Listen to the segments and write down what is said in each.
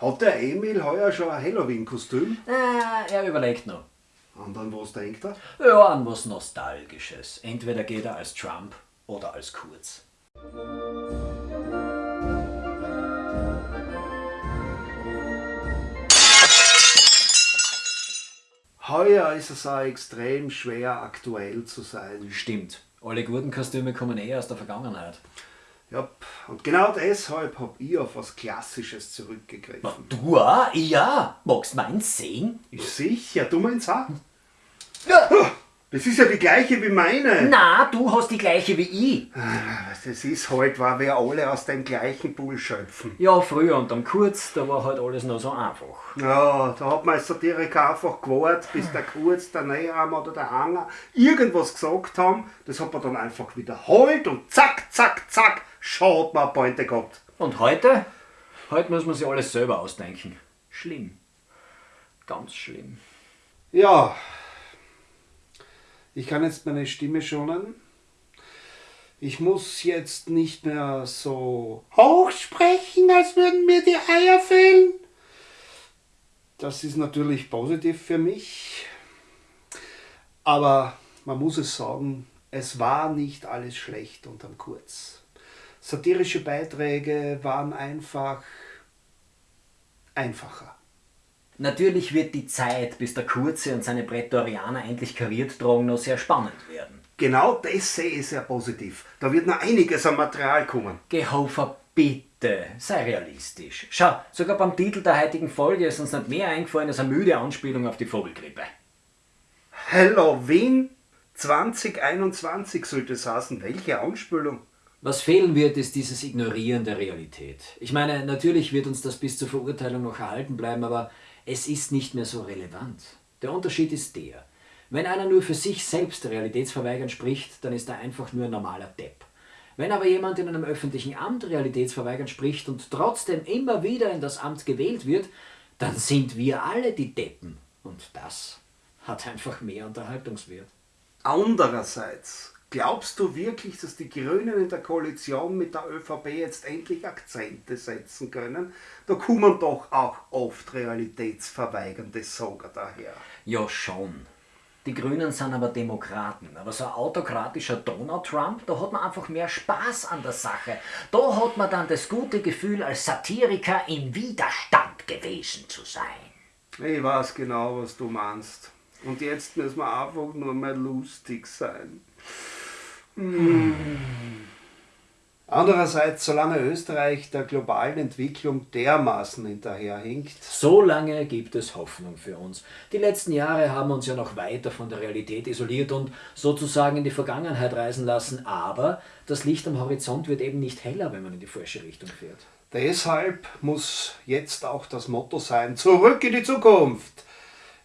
Hat der Emil heuer schon ein Halloween-Kostüm? Äh, er überlegt noch. Und an was denkt er? Ja, an was Nostalgisches. Entweder geht er als Trump oder als Kurz. Heuer ist es auch extrem schwer aktuell zu sein. Stimmt. Alle guten Kostüme kommen eh aus der Vergangenheit. Ja, und genau deshalb hab ich auf was Klassisches zurückgegriffen. du auch? Ja. Magst meins sehen? Ist sicher, du meinst auch? Ja. Das ist ja die gleiche wie meine. Na, du hast die gleiche wie ich. Das ist halt, weil wir alle aus dem gleichen Pool schöpfen. Ja, früher und am Kurz, da war halt alles noch so einfach. Ja, da hat man als Satiriker einfach gewartet, bis der Kurz, der Neharm oder der Hanger irgendwas gesagt haben. Das hat man dann einfach wiederholt und zack, zack, zack, schon hat man eine Pointe gehabt. Und heute? Heute muss man sich alles selber ausdenken. Schlimm. Ganz schlimm. Ja, ich kann jetzt meine Stimme schonen. Ich muss jetzt nicht mehr so hoch sprechen, als würden mir die Eier fehlen. Das ist natürlich positiv für mich. Aber man muss es sagen, es war nicht alles schlecht unterm Kurz. Satirische Beiträge waren einfach einfacher. Natürlich wird die Zeit, bis der Kurze und seine Prätorianer endlich kariert tragen, noch sehr spannend werden. Genau das sehe ich sehr positiv. Da wird noch einiges an Material kommen. Gehofer, bitte, sei realistisch. Schau, sogar beim Titel der heutigen Folge ist uns nicht mehr eingefallen als eine müde Anspielung auf die Vogelgrippe. Halloween 2021 sollte es heißen. Welche Anspielung? Was fehlen wird, ist dieses Ignorieren der Realität. Ich meine, natürlich wird uns das bis zur Verurteilung noch erhalten bleiben, aber es ist nicht mehr so relevant. Der Unterschied ist der. Wenn einer nur für sich selbst realitätsverweigernd spricht, dann ist er einfach nur ein normaler Depp. Wenn aber jemand in einem öffentlichen Amt realitätsverweigernd spricht und trotzdem immer wieder in das Amt gewählt wird, dann sind wir alle die Deppen. Und das hat einfach mehr Unterhaltungswert. Andererseits, glaubst du wirklich, dass die Grünen in der Koalition mit der ÖVP jetzt endlich Akzente setzen können? Da kommen doch auch oft realitätsverweigernde Sogar daher. Ja, schon. Die Grünen sind aber Demokraten. Aber so ein autokratischer Donald Trump, da hat man einfach mehr Spaß an der Sache. Da hat man dann das gute Gefühl, als Satiriker im Widerstand gewesen zu sein. Ich weiß genau, was du meinst. Und jetzt müssen wir einfach nur mal lustig sein. Hm. Andererseits, solange Österreich der globalen Entwicklung dermaßen hinterherhinkt, So lange gibt es Hoffnung für uns. Die letzten Jahre haben uns ja noch weiter von der Realität isoliert und sozusagen in die Vergangenheit reisen lassen, aber das Licht am Horizont wird eben nicht heller, wenn man in die falsche Richtung fährt. deshalb muss jetzt auch das Motto sein, zurück in die Zukunft.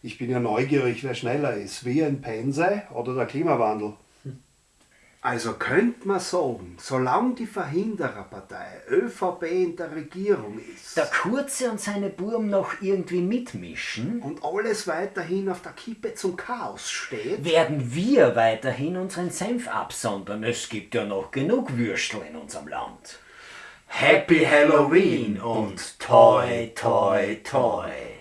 Ich bin ja neugierig, wer schneller ist, wir in Pense oder der Klimawandel. Also könnte man sagen, solange die Verhindererpartei ÖVP in der Regierung ist Der Kurze und seine Burm noch irgendwie mitmischen, und alles weiterhin auf der Kippe zum Chaos steht, werden wir weiterhin unseren Senf absondern. Es gibt ja noch genug Würstel in unserem Land. Happy Halloween und toi toi toi.